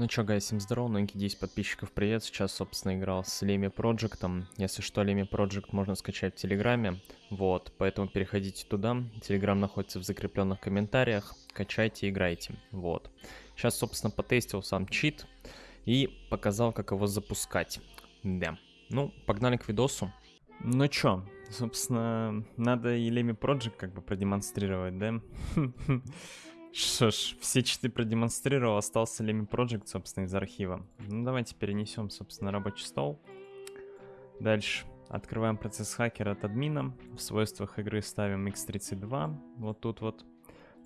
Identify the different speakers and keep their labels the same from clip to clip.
Speaker 1: Ну чё, гай, всем здорово, новенький 10 подписчиков, привет. Сейчас, собственно, играл с Леми Проджектом. Если что, Леми Проджект можно скачать в Телеграме. Вот, поэтому переходите туда. Телеграм находится в закрепленных комментариях. Качайте, играйте. Вот. Сейчас, собственно, потестил сам чит и показал, как его запускать. Да. Ну, погнали к видосу. Ну чё, собственно, надо и Леми Project как бы продемонстрировать, да? Что ж, все читы продемонстрировал, остался Леми Project, собственно, из архива. Ну, давайте перенесем, собственно, рабочий стол. Дальше открываем процесс хакера от админа. В свойствах игры ставим x32, вот тут вот.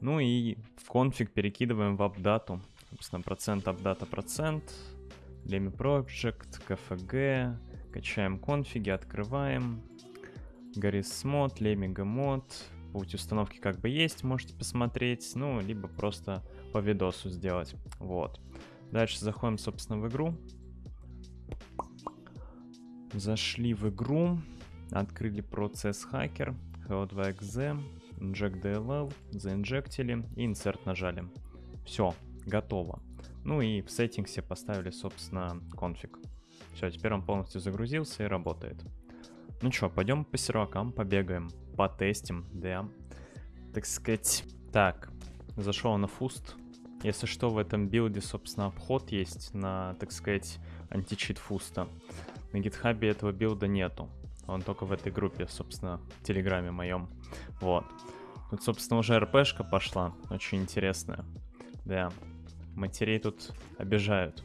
Speaker 1: Ну и в конфиг перекидываем в апдату. Собственно, процент апдата процент. Леми Project, KFG. Качаем конфиги, открываем. Гаррис мод, Лемига мод, Путь установки как бы есть, можете посмотреть, ну, либо просто по видосу сделать. Вот. Дальше заходим, собственно, в игру. Зашли в игру, открыли процесс хакер, HO2XZ, inject DLL, заинжектили и insert нажали. Все, готово. Ну и в сеттингсе поставили, собственно, конфиг. Все, теперь он полностью загрузился и работает. Ну что, пойдем по сервакам побегаем, потестим, да. Так сказать. Так, зашел на фуст. Если что, в этом билде, собственно, обход есть на, так сказать, античит фуста. На гитхабе этого билда нету. Он только в этой группе, собственно, в телеграме моем. Вот. Тут, собственно, уже РПшка пошла, очень интересная. Да, матерей тут обижают.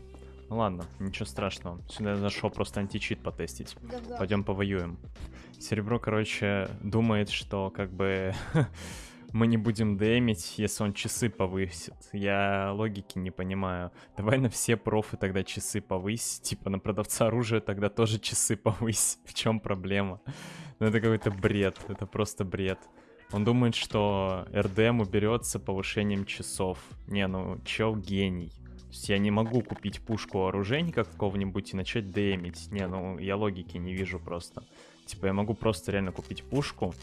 Speaker 1: Ну ладно, ничего страшного. Сюда я зашел просто античит потестить. Да, да. Пойдем повоюем. Серебро, короче, думает, что как бы мы не будем дэмить, если он часы повысит. Я логики не понимаю. Давай на все профы тогда часы повысь. Типа на продавца оружия тогда тоже часы повысь. В чем проблема? Ну это какой-то бред. Это просто бред. Он думает, что РДМ уберется повышением часов. Не, ну чел гений. То есть я не могу купить пушку оружейника какого-нибудь и начать дэмить. Не, ну я логики не вижу просто. Типа я могу просто реально купить пушку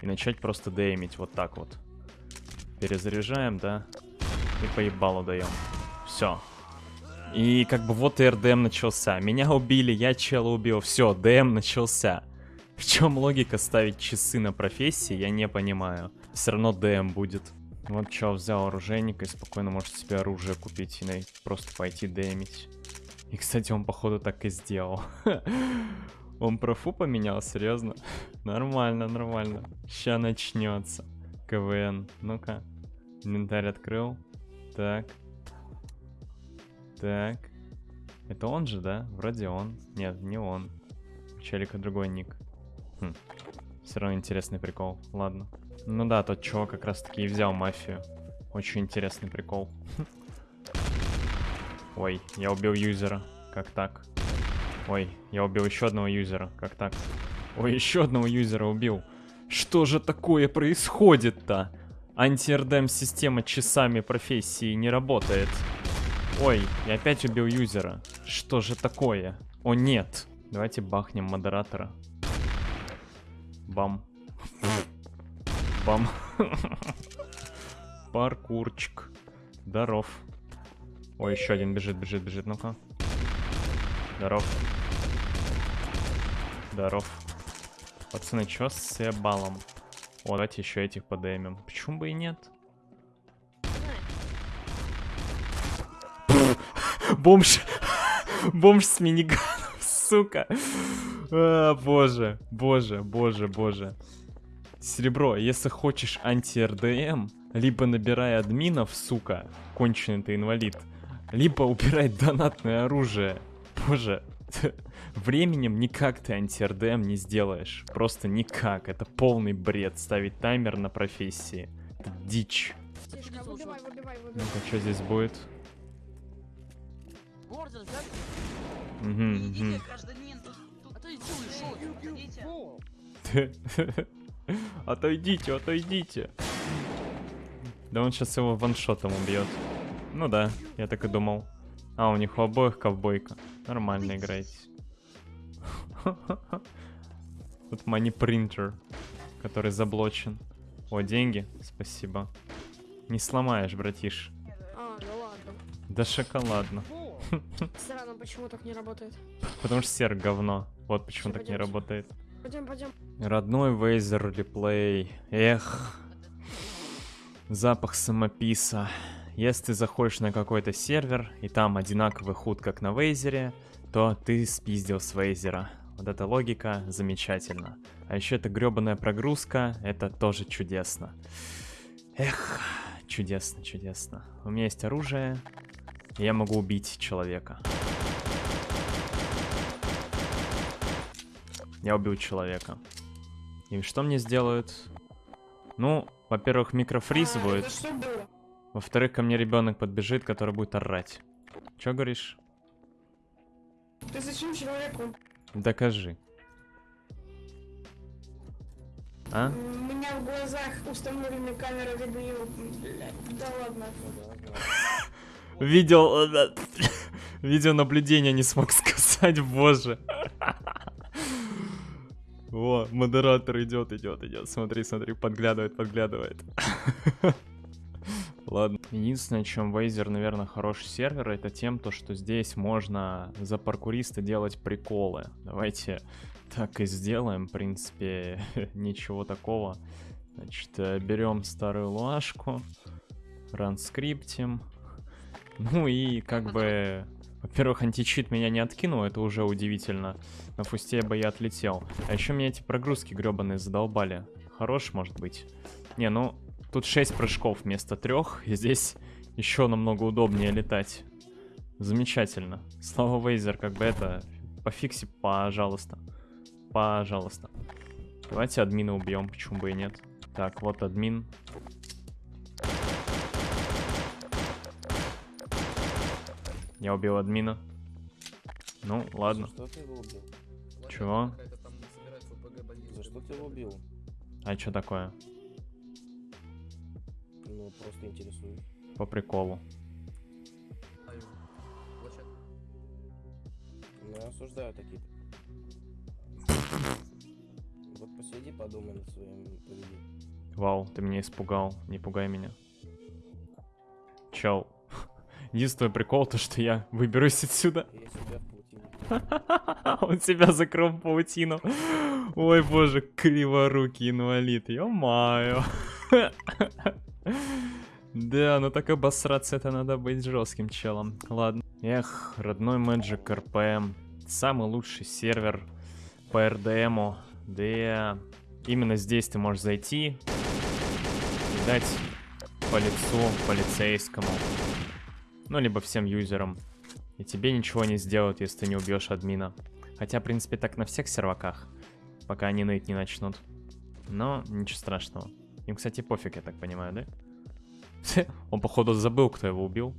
Speaker 1: и начать просто дэмить вот так вот. Перезаряжаем, да? И поебалу даем. Все. И как бы вот и РДМ начался. Меня убили, я чела убил. Все, ДМ начался. В чем логика ставить часы на профессии, я не понимаю. Все равно ДМ будет. Вот что, взял оружейника и спокойно может себе оружие купить и просто пойти дэмить. И, кстати, он, походу, так и сделал. Он профу поменял, серьезно? Нормально, нормально. Ща начнется. КВН. Ну-ка. Инвентарь открыл. Так. Так. Это он же, да? Вроде он. Нет, не он. У челика другой ник. Хм. Все равно интересный прикол. Ладно. Ну да, тот чувак как раз таки и взял мафию. Очень интересный прикол. Ой, я убил юзера. Как так? Ой, я убил еще одного юзера. Как так? Ой, еще одного юзера убил. Что же такое происходит-то? Анти-РДМ система часами профессии не работает. Ой, я опять убил юзера. Что же такое? О, нет. Давайте бахнем модератора. Бам. Бам. Паркурчик. Здоров. Ой, еще один бежит, бежит, бежит. Ну-ка. Здоров. Здоров. Пацаны, что с балом? О, давайте еще этих подымем. Почему бы и нет? Бомж. Бомж с миниганом, сука. А, боже, боже, боже, боже. Серебро, если хочешь анти-РДМ, либо набирай админов, сука, конченый ты инвалид, либо убирай донатное оружие. Боже, временем никак ты анти-РДМ не сделаешь. Просто никак. Это полный бред ставить таймер на профессии. Это дичь. Ну-ка, что здесь будет? Отойдите, отойдите. Да он сейчас его ваншотом убьет. Ну да, я так и думал. А, у них у обоих ковбойка. Нормально играете. Тут money printer, который заблочен. О, деньги, спасибо. Не сломаешь, братиш. А, да ладно. Да шоколадно.
Speaker 2: Странно, почему так не работает.
Speaker 1: Потому что серк говно. Вот почему так не работает.
Speaker 2: Пойдем, пойдем.
Speaker 1: Родной Вейзер реплей. Эх. Запах самописа. Если ты заходишь на какой-то сервер, и там одинаковый худ, как на Вейзере, то ты спиздил с Вейзера. Вот эта логика замечательно. А еще эта гребаная прогрузка, это тоже чудесно. Эх, чудесно, чудесно. У меня есть оружие, и я могу убить человека. Я убил человека. И что мне сделают? Ну, во-первых, микрофриз
Speaker 2: А,
Speaker 1: будет. Во-вторых, ко мне ребенок подбежит, который будет орать. Чё говоришь?
Speaker 2: Ты зачем человеку?
Speaker 1: Докажи. А?
Speaker 2: У меня в глазах установлены камеры видео. Да ладно.
Speaker 1: Видео... э, Видеонаблюдение не смог сказать, боже. О, модератор идет, идет, идет. Смотри, смотри, подглядывает, подглядывает. Ладно. Единственное, чем Вейзер, наверное, хороший сервер, это тем, то, что здесь можно за паркуриста делать приколы. Давайте так и сделаем, в принципе, ничего такого. Значит, э, берем старую луашку, ранскриптим. Ну и как бы... Во-первых, античит меня не откинул, это уже удивительно. На фусте бы я отлетел. А еще меня эти прогрузки гребаные задолбали. Хорош, может быть. Не, ну, тут 6 прыжков вместо трех, и здесь еще намного удобнее летать. Замечательно. Слава Вейзер, как бы это... Пофикси, пожалуйста. Пожалуйста. Давайте админа убьем, почему бы и нет. Так, вот админ. Я убил админа. Ну, ладно.
Speaker 3: За что ты его убил?
Speaker 1: Чего?
Speaker 3: За что ты его убил?
Speaker 1: А что такое?
Speaker 3: Ну, просто интересуюсь.
Speaker 1: По приколу.
Speaker 3: Ну, я осуждаю такие. Вот посиди, подумай над своим поведением.
Speaker 1: Вау, ты меня испугал. Не пугай меня. Чел. Единственный прикол, то что я выберусь отсюда. Он себя закрыл в паутину. Ой, боже, криворукий инвалид. Ё-моё. Да, ну так обосраться это надо быть жестким челом. Ладно. Эх, родной Magic RPM. Самый лучший сервер по RDM. Да, именно здесь ты можешь зайти и дать по лицу полицейскому. Ну, либо всем юзерам. И тебе ничего не сделают, если ты не убьешь админа. Хотя, в принципе, так на всех серваках, пока они ныть не начнут. Но ничего страшного. Им, кстати, пофиг, я так понимаю, да? Он, походу, забыл, кто его убил.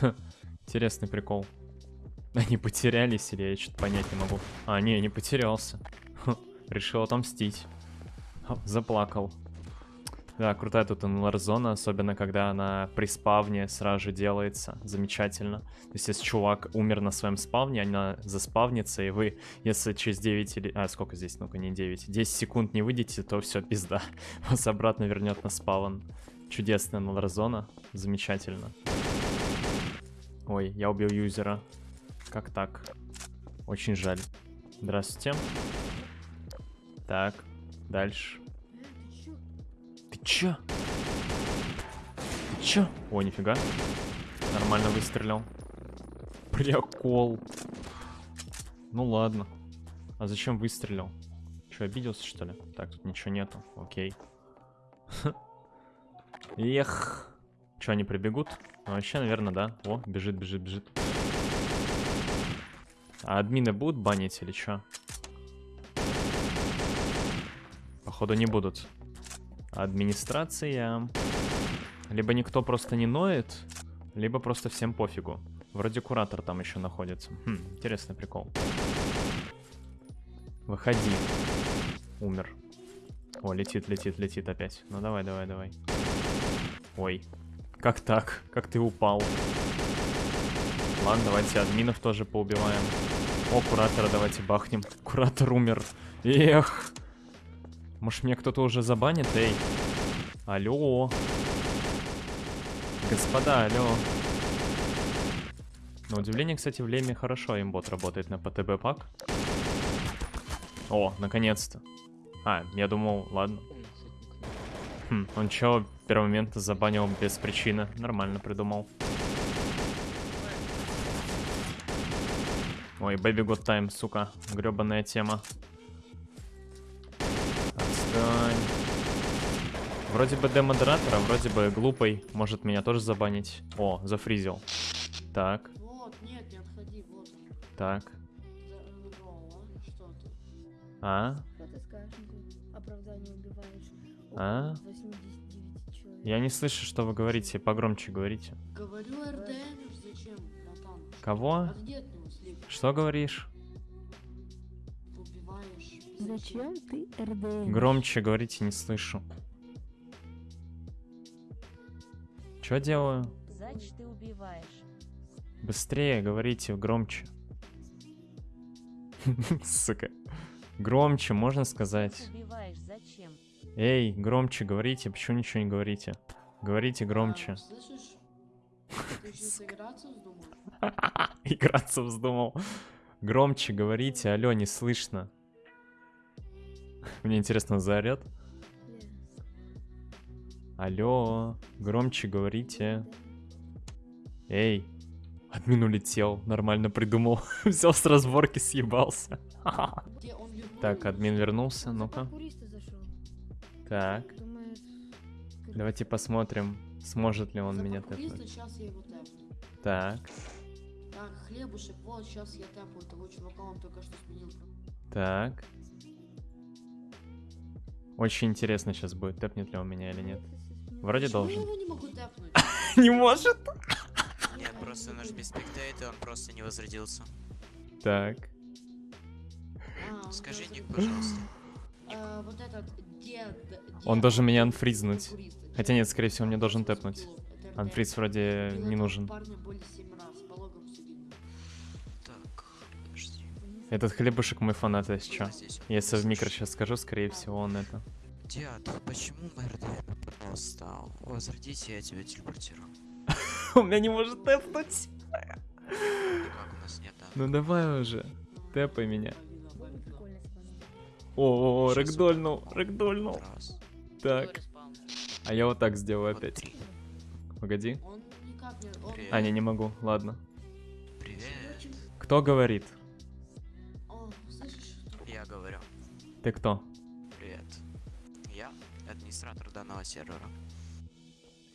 Speaker 1: Интересный прикол. Они потерялись или я что-то понять не могу. А, не, не потерялся. Решил отомстить. Заплакал. Да, крутая тут НЛР-зона, особенно когда она при спавне сразу же делается. Замечательно. То есть, если чувак умер на своем спавне, она заспавнится, и вы, если через 9 или... А, сколько здесь? Ну-ка, не 9. 10 секунд не выйдете, то все, пизда. Вас обратно вернет на спавн. Чудесная НЛР-зона. Замечательно. Ой, я убил юзера. Как так? Очень жаль. Здравствуйте. Так, дальше. Чё? Ты чё? О, нифига. Нормально выстрелил. Прикол. Ну ладно. А зачем выстрелил? Чё, обиделся, что ли? Так, тут ничего нету. Окей. Эх. Чё, они прибегут? Ну, вообще, наверное, да. О, бежит, бежит, бежит. А админы будут банить или чё? Походу не будут. Администрация. Либо никто просто не ноет, либо просто всем пофигу. Вроде куратор там еще находится. Хм, интересный прикол. Выходи. Умер. О, летит, летит, летит опять. Ну давай, давай, давай. Ой. Как так? Как ты упал? Ладно, давайте админов тоже поубиваем. О, куратора давайте бахнем. Куратор умер. Эх. Может, меня кто-то уже забанит? Эй. Алло. Господа, алло. На удивление, кстати, в Леме хорошо имбот работает на ПТБ пак. О, наконец-то. А, я думал, ладно. Хм, он чё, в первый момент забанил без причины. Нормально придумал. Ой, Baby Got Time, сука. гребаная тема. Вроде бы демодератор, а вроде бы глупый. Может меня тоже забанить. О, зафризил. Так,
Speaker 4: Вот, нет, не отходи, вот он.
Speaker 1: так.
Speaker 4: Ты?
Speaker 1: А? А?
Speaker 5: около 89 человек.
Speaker 1: Я не слышу, что вы говорите. Погромче говорите.
Speaker 4: Говорю РДМ, зачем, братан?
Speaker 1: Кого?
Speaker 4: Слив.
Speaker 1: Что говоришь?
Speaker 5: Зачем ты РДМ?
Speaker 1: Громче говорите, не слышу. Что делаю?
Speaker 6: Зач ты убиваешь.
Speaker 1: Быстрее говорите, громче. Сука. Громче, можно сказать.
Speaker 6: Убиваешь зачем?
Speaker 1: Эй, громче говорите, почему ничего не говорите? Говорите громче.
Speaker 4: А, слышишь? Ты сейчас играться вздумал?
Speaker 1: Играться вздумал. Громче говорите, алло, не слышно. Мне интересно, заорет? Алло, громче говорите. Эй, админ улетел, нормально придумал. Все с разборки съебался. Так, админ вернулся, ну-ка. Так, давайте посмотрим, сможет ли он
Speaker 4: За
Speaker 1: меня тэпнуть. Так,
Speaker 4: Так, хлебушек, вот сейчас я тэпаю того чувака, он только что сменил.
Speaker 1: так. Очень интересно сейчас будет, тэпнет ли он меня или нет. Вроде
Speaker 4: Почему
Speaker 1: должен.
Speaker 4: его не могу тэпнуть?
Speaker 1: Не может.
Speaker 7: Нет, просто нажми спектейт, и он просто не возродился.
Speaker 1: Так.
Speaker 4: А, он
Speaker 7: Скажи ник, пожалуйста.
Speaker 4: А, вот этот дед...
Speaker 1: Он должен меня анфризнуть. Хотя нет, скорее всего, мне должен тэпнуть. Анфриз вроде не нужен.
Speaker 7: Так.
Speaker 1: Этот хлебушек мой фанат, если
Speaker 7: он
Speaker 1: Если в микро сейчас скажу, скорее всего, он это.
Speaker 7: Дед, почему РДМ, пожалуйста? Возродите, я тебя телепортирую.
Speaker 1: Он меня не может тэпнуть.
Speaker 7: У.
Speaker 1: Ну давай уже. Тэпай меня. О, рэгдольнул, рэгдольнул. Так, а я вот так сделаю опять. Погоди.
Speaker 4: Он никак не... Он...
Speaker 7: Привет.
Speaker 1: А, не, не могу, ладно.
Speaker 7: Привет.
Speaker 1: Кто говорит?
Speaker 7: Я говорю.
Speaker 1: Ты кто?
Speaker 7: Я администратор данного сервера.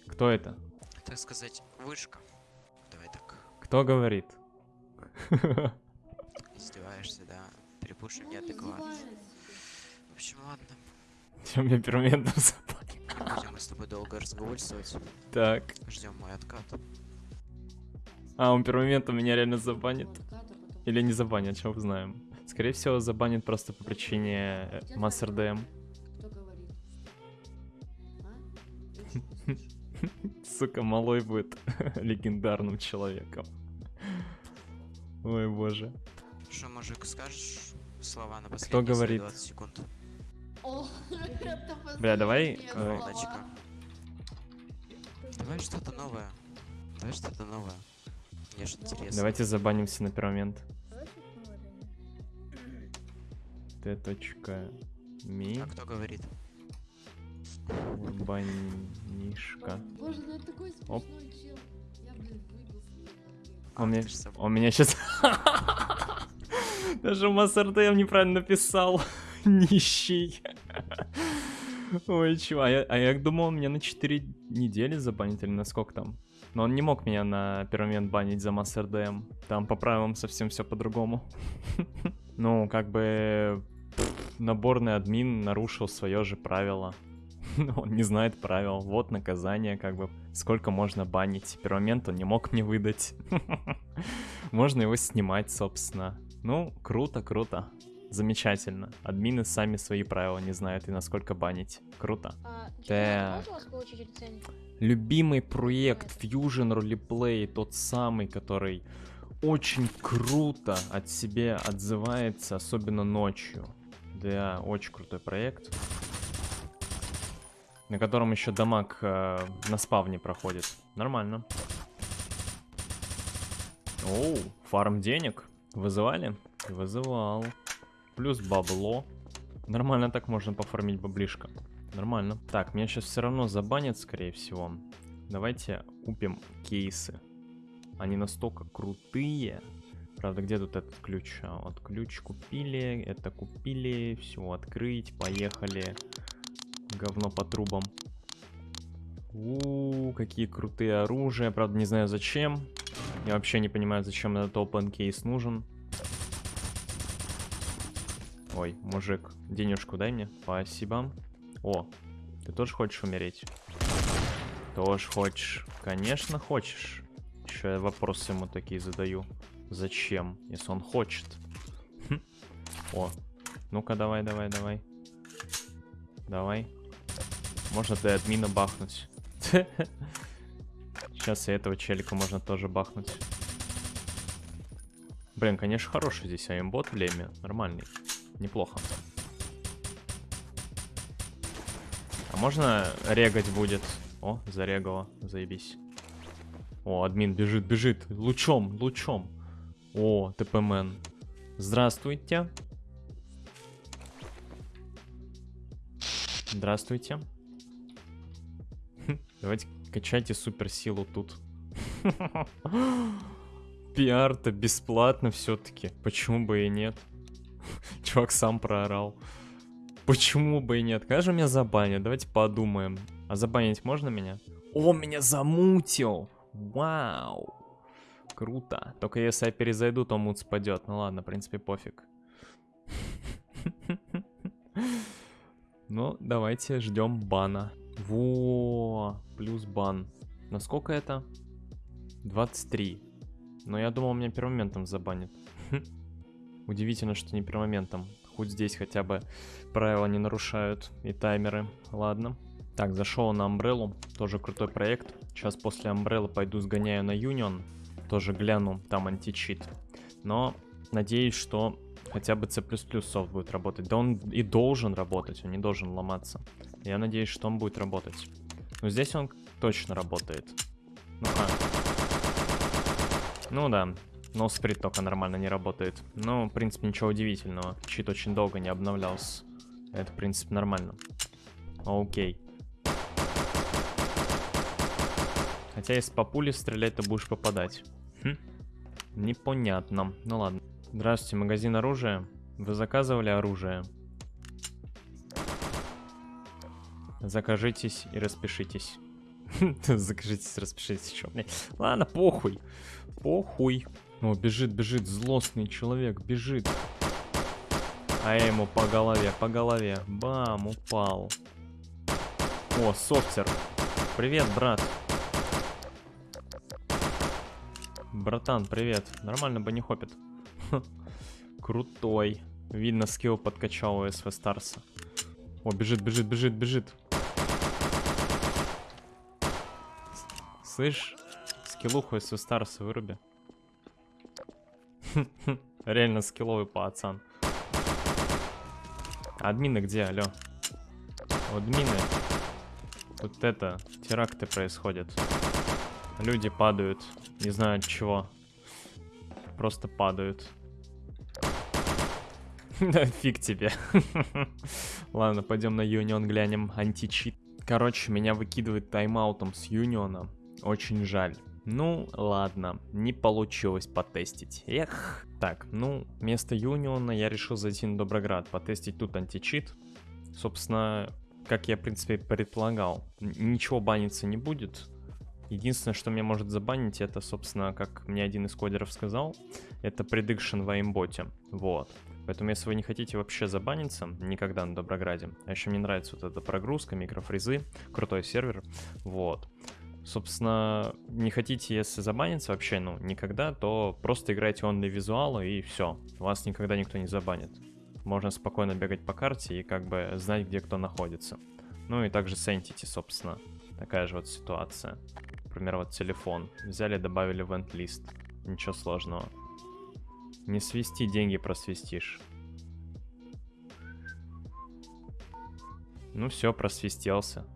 Speaker 1: Кто это?
Speaker 7: Так сказать, вышка. Давай так.
Speaker 1: Кто говорит?
Speaker 7: Издеваешься, да? Перепушим
Speaker 4: Он
Speaker 7: неадекватно.
Speaker 4: издевается.
Speaker 7: В общем, ладно.
Speaker 1: Чем мне первоментом запали?
Speaker 7: Будем мы с тобой долго разговаривать.
Speaker 1: Так.
Speaker 7: Ждем мой откат.
Speaker 1: А, он первоментом меня реально забанит.
Speaker 4: А
Speaker 1: Или не забанит, что узнаем. Скорее всего, забанит просто по причине э, Master DM. Сука, малой будет легендарным человеком. Ой, боже.
Speaker 7: Что, мужик, скажешь слова на последние свои
Speaker 1: говорит?
Speaker 7: 20 секунд?
Speaker 1: Бля, давай, э.
Speaker 7: Давай что-то новое. Давай что-то новое. Мне же интересно.
Speaker 1: Давайте забанимся на первый момент.
Speaker 5: Давай что-то новое, Даня.
Speaker 1: Т. точка Ми.
Speaker 7: А кто говорит?
Speaker 1: Банишка.
Speaker 4: Боже, ну это такой
Speaker 1: Оп.
Speaker 4: смешной чел. Я, блин, выбил.
Speaker 1: Он,
Speaker 7: забыл.
Speaker 1: он меня сейчас... Даже DM неправильно написал. Нищий. Ой, чего? А я, а я думал, он меня на 4 недели забанит или на сколько там? Но он не мог меня на первый момент банить за Master DM. Там по правилам совсем все по-другому. Ну, как бы наборный админ нарушил свое же правило. Он не знает правил. Вот наказание, как бы. Сколько можно банить. Первый момент он не мог мне выдать. Можно его снимать, собственно. Ну, круто, круто. Замечательно. Админы сами свои правила не знают и насколько банить. Круто.
Speaker 8: А,
Speaker 1: Так.
Speaker 8: рецензию?
Speaker 1: Любимый проект Fusion Roleplay, тот самый, который очень круто от себя отзывается, особенно ночью. Да, очень крутой проект. На котором еще дамаг э, на спавне проходит. Нормально. Оу, фарм денег. Вызывали? Вызывал. Плюс бабло. Нормально так можно пофармить баблишко. Нормально. Так, меня сейчас все равно забанят, скорее всего. Давайте купим кейсы. Они настолько крутые. Правда, где тут этот ключ? А, вот ключ купили, это купили. Все, открыть, поехали. Говно по трубам. У, какие крутые оружия. Правда, не знаю зачем. Я вообще не понимаю, зачем этот open кейс нужен. Ой, мужик, денежку дай мне. Спасибо. О, ты тоже хочешь умереть? Тоже хочешь? Конечно, хочешь. Еще я вопросы ему такие задаю. Зачем, если он хочет? Хм. О, ну-ка давай, давай, давай. Давай. Можно ты админа бахнуть. Сейчас и этого челика можно тоже бахнуть. Блин, конечно, хороший здесь аймбот в леме. Нормальный. Неплохо. А можно регать будет? О, зарегало. Заебись. О, админ бежит, бежит. Лучом, лучом. О, ТПМН. Здравствуйте. Здравствуйте. Давайте качайте суперсилу тут. Пиар-то бесплатно все-таки. Почему бы и нет? Чувак сам проорал. Почему бы и нет? Конечно, меня забанят. Давайте подумаем. А забанить можно меня? О, меня замутил! Вау! Круто. Только если я перезайду, то мут спадет. Ну ладно, в принципе, пофиг. Ну, давайте ждем бана. Во, плюс бан. Насколько это? 23. Но я думал, меня первомоментом забанят. Удивительно, что не первомоментом. Хоть здесь хотя бы правила не нарушают и таймеры. Ладно. Так, зашел на Umbrella. Тоже крутой проект. Сейчас после Umbrella пойду сгоняю на Union. Тоже гляну, там античит. Но надеюсь, что хотя бы C++ софт будет работать. Да он и должен работать, он не должен ломаться. Я надеюсь, что он будет работать. Но здесь он точно работает. Ну-ка. Ну да, но сприт только нормально не работает. Ну, в принципе, ничего удивительного. Чит очень долго не обновлялся. Это, в принципе, нормально. Окей. Хотя если по пуле стрелять, то будешь попадать. Хм. Непонятно. Ну ладно. Здравствуйте, магазин оружия. Вы заказывали оружие? Закажитесь и распишитесь. Закажитесь, распишитесь еще. Ладно, похуй. Похуй. О, бежит, бежит, злостный человек, бежит. А я ему по голове, по голове. Бам, упал. О, софтер. Привет, брат. Братан, привет. Нормально бы не хопит. Крутой. Видно, скилл подкачал у СВ Старса. О, бежит, бежит, бежит, бежит. Слышь, скиллуху СВ Старса выруби. Реально скилловый пацан. Админы где, алло? Админы. Вот это, теракты происходят. Люди падают, не знаю от чего. Просто падают. Да фиг тебе. Ладно, пойдем на Юнион глянем античит. Короче, меня выкидывает тайм-аутом с Юниона. Очень жаль. Ну, ладно, не получилось потестить. Эх. Так, ну, вместо Юниона я решил зайти на Доброград, потестить тут античит. Собственно, как я, в принципе, предполагал, ничего баниться не будет. Единственное, что меня может забанить, это, собственно, как мне один из кодеров сказал, это prediction в аимботе. Вот. Поэтому, если вы не хотите вообще забаниться никогда на Доброграде, а еще мне нравится вот эта прогрузка, микрофризы, крутой сервер, вот. Собственно, не хотите, если забаниться вообще, ну, никогда, то просто играйте онли визуалы и все. Вас никогда никто не забанит. Можно спокойно бегать по карте и как бы знать, где кто находится. Ну и также с Entity, собственно. Такая же вот ситуация. Например, вот телефон. Взяли, добавили в лист. Ничего сложного. Не свести, деньги просвистишь. Ну все, просвистелся.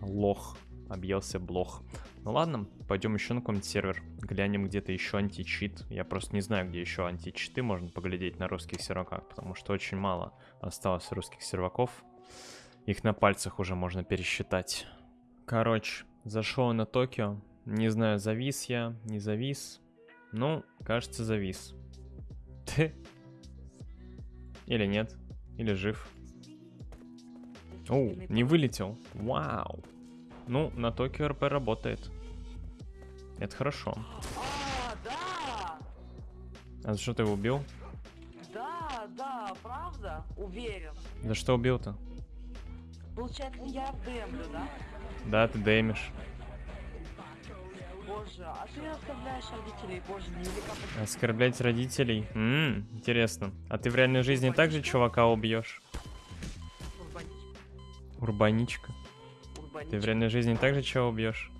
Speaker 1: Лох. Объелся блох. Ну ладно, пойдем еще на какой-нибудь сервер. Глянем где-то еще античит. Я просто не знаю, где еще античиты можно поглядеть на русских серваках, потому что очень мало осталось русских серваков. Их на пальцах уже можно пересчитать. Короче, зашел на Токио. Не знаю, завис я, не завис. Ну, кажется, завис. Ты? Или нет? Или жив? Оу, не вылетел. Вау. Ну, на Токио РП работает. Это хорошо.
Speaker 8: А, да!
Speaker 1: А за что ты его убил?
Speaker 8: Да, да, правда? Уверен.
Speaker 1: За что убил-то?
Speaker 8: Получается, я демлю, да?
Speaker 1: Да, ты дэмишь.
Speaker 8: Боже, а ты оставляешь родителей, боже, не велика
Speaker 1: Оскорблять родителей? Ммм, интересно. А ты в реальной жизни также чувака убьешь?
Speaker 8: урбаничка.
Speaker 1: Урбаничка. Ты в реальной жизни также чего убьешь?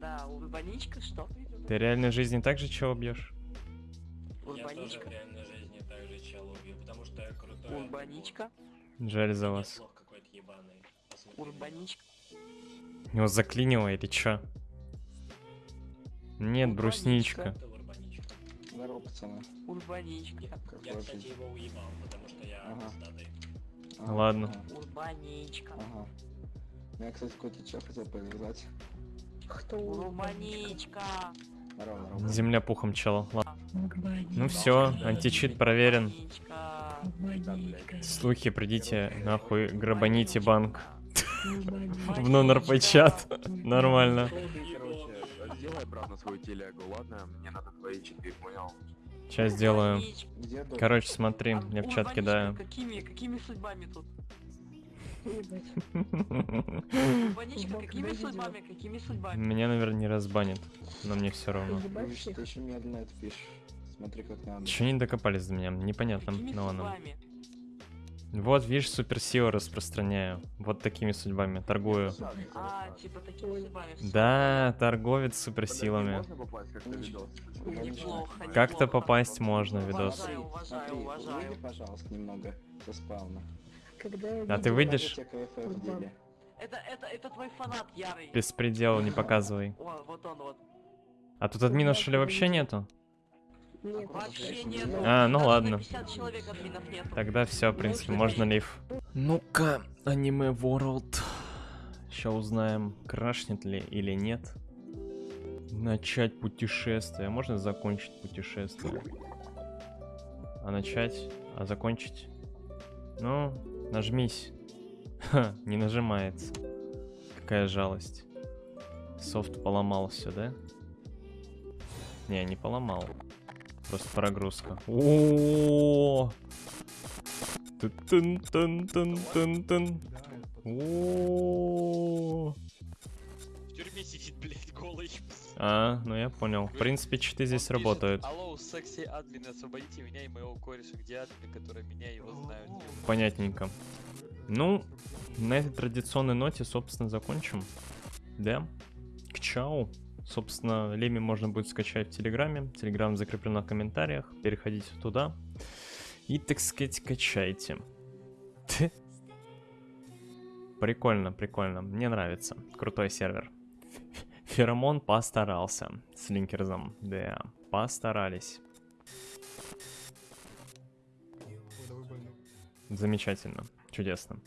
Speaker 8: Да, урбаничка, что?
Speaker 1: Ты в реальной жизни также чего убьешь?
Speaker 8: Урбаничка.
Speaker 3: реальной жизни также чел убью, потому что я крутой.
Speaker 8: Урбаничка.
Speaker 1: Жаль за вас.
Speaker 8: Урбаничка.
Speaker 1: Его заклинило или чё? Нет, брусничка.
Speaker 9: Здорово, пацаны.
Speaker 8: Урбаничка.
Speaker 3: Я, кстати, его уебал, потому что я
Speaker 9: Ага.
Speaker 1: Ладно.
Speaker 8: Урбаничка.
Speaker 9: ага. Я, кстати, какой-то чё хотел повязать.
Speaker 2: Кто?
Speaker 9: Здорово, здорово.
Speaker 1: Земля пухом чела. Ладно. Ну все, античит проверен. Слухи, придите нахуй, грабаните банк. В нон-РП-чат. Нормально.
Speaker 10: Короче, сделай обратно свою телегу, ладно? Мне надо твои читы, понял?
Speaker 1: Сейчас сделаю. Короче, смотри, я в чат кидаю.
Speaker 8: Какими, какими судьбами тут?
Speaker 1: Меня,
Speaker 8: Урбаничка, какими судьбами, какими судьбами?
Speaker 1: наверное, не разбанит, но мне все равно.
Speaker 9: Ты очень медленно это пишешь. Смотри, как надо.
Speaker 1: Че не докопались до меня? Непонятно. Ладно.
Speaker 8: судьбами?
Speaker 1: Вот, видишь, суперсилу распространяю. Вот такими судьбами. Торгую.
Speaker 8: А, типа такими судьбами.
Speaker 1: Да, торговец суперсилами.
Speaker 10: Как-то
Speaker 1: попасть можно видос.
Speaker 8: Уважаю, уважаю, уважаю.
Speaker 9: пожалуйста, немного со спауна.
Speaker 2: Когда я
Speaker 1: А ты выйдешь?
Speaker 8: Это, это, это твой фанат ярый.
Speaker 1: Беспредел не показывай.
Speaker 8: О, вот он вот.
Speaker 1: А тут админов что ли вообще нету?
Speaker 2: Нет,
Speaker 8: Вообще нет.
Speaker 1: А, ну ладно.
Speaker 8: 50 человек админов нет.
Speaker 1: Тогда все, в принципе, можно лив. Ну-ка, аниме World. Сейчас узнаем, крашнет ли или нет. Начать путешествие. Можно закончить путешествие? А начать? А закончить? Ну, нажмись. Ха, не нажимается. Какая жалость. Софт поломал все, да? Не, не поломал. Просто прогрузка. О! Тын-тын-тын-тын-тын. О!
Speaker 11: Сидит, блядь, голый.
Speaker 1: А, ну я понял. В принципе, читы здесь
Speaker 11: пишет,
Speaker 1: работают.
Speaker 11: Алло, секси админ, освободите меня и моего кореша. Где админ, который меня его знают?
Speaker 1: Понятненько. Ну, на этой традиционной ноте, собственно, закончим. Да. К чау. Собственно, Леми можно будет скачать в Телеграме. Телеграм закреплен в комментариях. Переходите туда. И, так сказать, качайте. Прикольно, прикольно. Мне нравится. Крутой сервер. Феромон постарался с линкерзом. Да, постарались. Замечательно. Чудесно.